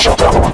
Shut up.